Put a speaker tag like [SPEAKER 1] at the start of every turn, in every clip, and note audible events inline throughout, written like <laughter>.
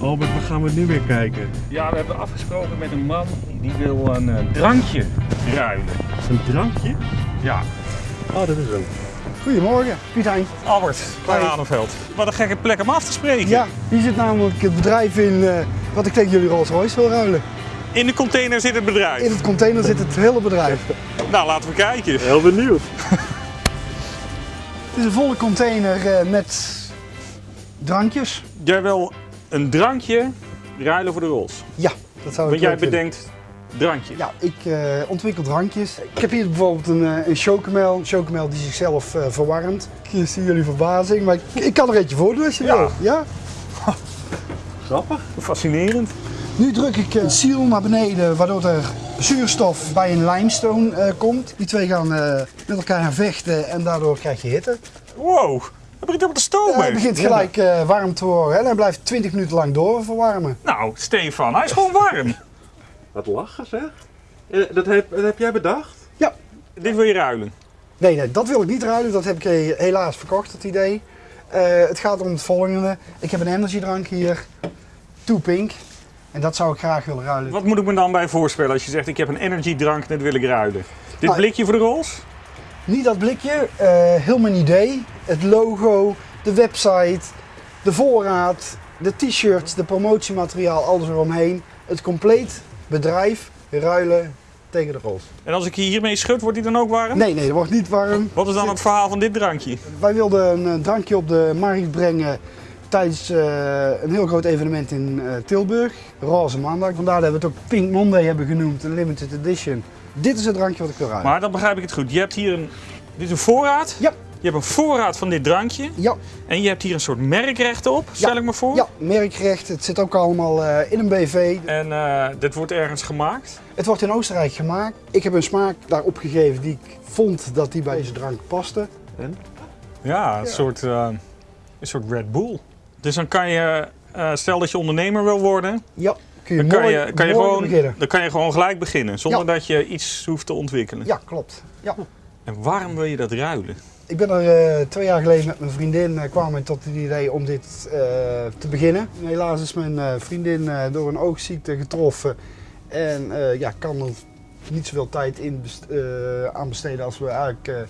[SPEAKER 1] Albert, waar gaan we nu weer kijken?
[SPEAKER 2] Ja, we hebben afgesproken met een man die wil een eh, drankje ruilen.
[SPEAKER 1] Een drankje?
[SPEAKER 2] Ja.
[SPEAKER 1] Oh, dat is hem.
[SPEAKER 3] Goedemorgen, Piet Hein.
[SPEAKER 2] Albert, Klein
[SPEAKER 3] Hoi.
[SPEAKER 2] Aanenveld. Wat een gekke plek om af te spreken.
[SPEAKER 3] Ja, hier zit namelijk het bedrijf in eh, wat ik tegen jullie Rolls Royce wil ruilen.
[SPEAKER 2] In de container zit het bedrijf.
[SPEAKER 3] In het container zit het hele bedrijf. <laughs>
[SPEAKER 2] Nou, laten we kijken.
[SPEAKER 1] Heel benieuwd. <laughs>
[SPEAKER 3] Het is een volle container eh, met drankjes.
[SPEAKER 2] Jij wil een drankje ruilen voor de Rolls.
[SPEAKER 3] Ja, dat zou ik
[SPEAKER 2] Want jij
[SPEAKER 3] vinden.
[SPEAKER 2] bedenkt drankjes.
[SPEAKER 3] Ja, ik eh, ontwikkel drankjes. Ik heb hier bijvoorbeeld een, eh, een chocomel. Een chocomel die zichzelf eh, verwarmt. Ik zie jullie verbazing, maar ik, ik kan er eentje voor doen als je
[SPEAKER 2] Ja.
[SPEAKER 3] wil. Ja?
[SPEAKER 1] Grappig.
[SPEAKER 2] Fascinerend.
[SPEAKER 3] Nu druk ik een seal naar beneden, waardoor er zuurstof bij een limestone komt. Die twee gaan met elkaar vechten en daardoor krijg je hitte.
[SPEAKER 2] Wow, dat begint op te stomen.
[SPEAKER 3] hij begint gelijk eh, warm te worden en hij blijft 20 minuten lang door verwarmen.
[SPEAKER 2] Nou, Stefan, hij is gewoon warm. <laughs>
[SPEAKER 1] Wat lachen zeg. Eh, Dat heb, dat heb jij bedacht?
[SPEAKER 3] Ja,
[SPEAKER 2] Dit wil je ruilen.
[SPEAKER 3] nee, nee, dat wil ik niet ruilen. Dat heb ik eh, helaas verkocht, het idee. Eh, het gaat om het volgende. Ik heb een energiedrank hier, Two Pink. En dat zou ik graag willen ruilen.
[SPEAKER 2] Wat moet ik me dan bij voorspellen als je zegt ik heb een energiedrank en dit wil ik ruilen? Dit
[SPEAKER 3] Nou,
[SPEAKER 2] blikje voor de Rolls?
[SPEAKER 3] Niet dat blikje, eh, heel mijn idee. Het logo, de website, de voorraad, de t-shirts, de promotiemateriaal, alles eromheen. Het compleet bedrijf ruilen tegen de rols.
[SPEAKER 2] En als ik hier hiermee schud, wordt die dan ook warm?
[SPEAKER 3] Nee, nee, dat wordt niet warm.
[SPEAKER 2] Wat is dan het verhaal van dit drankje?
[SPEAKER 3] Wij wilden een eh, drankje op de markt brengen tijdens eh, een heel groot evenement in Tilburg. Roze maandag. Vandaar dat we het ook Pink Monday hebben genoemd, een limited edition. Dit is het drankje wat ik wil ruilen.
[SPEAKER 2] Maar dan begrijp ik het goed. Je hebt hier een, dit is een voorraad.
[SPEAKER 3] Ja.
[SPEAKER 2] Je hebt een voorraad van dit drankje.
[SPEAKER 3] Ja,
[SPEAKER 2] En je hebt hier een soort merkrecht op, stel
[SPEAKER 3] Ja.
[SPEAKER 2] ik me voor.
[SPEAKER 3] ja, merkrecht. Het zit ook allemaal eh, in een BV.
[SPEAKER 2] En eh, dit wordt ergens gemaakt.
[SPEAKER 3] Het wordt in Oostenrijk gemaakt. Ik heb een smaak daarop gegeven die ik vond dat die bij deze drank paste.
[SPEAKER 1] En?
[SPEAKER 2] Ja, een, Soort, eh, een soort Red Bull. Dus dan kan je, eh, stel dat je ondernemer wil worden,
[SPEAKER 3] Ja, kun je
[SPEAKER 2] dan kan je, kan je, gewoon,
[SPEAKER 3] beginnen.
[SPEAKER 2] dan kan je gewoon gelijk beginnen. Zonder
[SPEAKER 3] Ja.
[SPEAKER 2] dat je iets hoeft te ontwikkelen.
[SPEAKER 3] Ja, klopt. Ja.
[SPEAKER 2] En waarom wil je dat ruilen?
[SPEAKER 3] Ik ben er eh, twee jaar geleden met mijn vriendin eh, kwamen we tot het idee om dit eh, te beginnen. Helaas is mijn vriendin door een oogziekte getroffen en ja, kan er niet zoveel tijd in best- aan besteden als we eigenlijk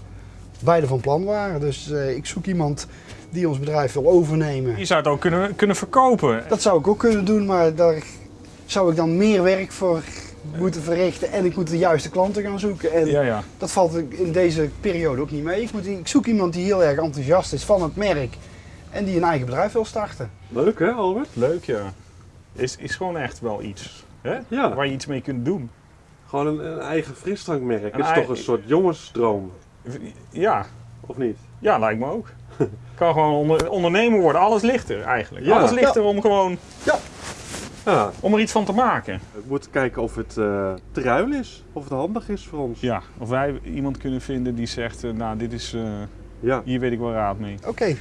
[SPEAKER 3] beide van plan waren. Dus ik zoek iemand die ons bedrijf wil overnemen.
[SPEAKER 2] Je zou het ook kunnen, kunnen verkopen.
[SPEAKER 3] Dat zou ik ook kunnen doen, maar daar zou ik dan meer werk voor moeten verrichten en ik moet de juiste klanten gaan zoeken. En
[SPEAKER 2] Ja, ja.
[SPEAKER 3] dat valt in deze periode ook niet mee. Ik, moet, ik zoek iemand die heel erg enthousiast is van het merk en die een eigen bedrijf wil starten.
[SPEAKER 1] Leuk hè Albert?
[SPEAKER 2] Leuk ja. Is, is gewoon echt wel iets. Hè?
[SPEAKER 1] Ja.
[SPEAKER 2] Waar je iets mee kunt doen.
[SPEAKER 1] Gewoon een, een eigen frisdrankmerk.
[SPEAKER 2] Een
[SPEAKER 1] Het is toch een soort jongensdroom,
[SPEAKER 2] Ja,
[SPEAKER 1] of niet?
[SPEAKER 2] ja lijkt me ook. <laughs> kan gewoon onder, ondernemer worden. Alles ligt er eigenlijk.
[SPEAKER 1] Ja.
[SPEAKER 2] Alles ligt er om gewoon
[SPEAKER 1] Ja,
[SPEAKER 2] om er iets van te maken.
[SPEAKER 1] we moeten kijken of het eh te ruil is. Of het handig is voor ons.
[SPEAKER 2] Ja, of wij iemand kunnen vinden die zegt, eh, nou dit is, eh,
[SPEAKER 1] Ja.
[SPEAKER 2] hier weet ik wel raad mee.
[SPEAKER 3] Oké,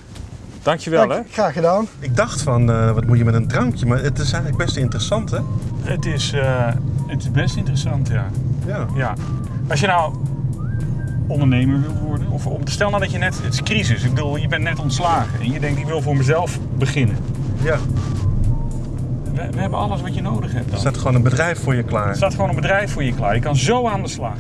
[SPEAKER 2] Dankjewel hè.
[SPEAKER 3] dank- graag gedaan.
[SPEAKER 1] Ik dacht van, eh, wat moet je met een drankje? Maar het is eigenlijk best interessant hè?
[SPEAKER 2] Het is, eh, het is best interessant ja.
[SPEAKER 1] Ja.
[SPEAKER 2] ja. Als je nou ondernemer wil worden, of om te stel nou dat je net, het is crisis, ik bedoel je bent net ontslagen en je denkt ik wil voor mezelf beginnen.
[SPEAKER 1] ja.
[SPEAKER 2] We, we hebben alles wat je nodig hebt
[SPEAKER 1] Er staat gewoon een bedrijf voor je klaar.
[SPEAKER 2] Er staat gewoon een bedrijf voor je klaar. Je kan zo aan de slag.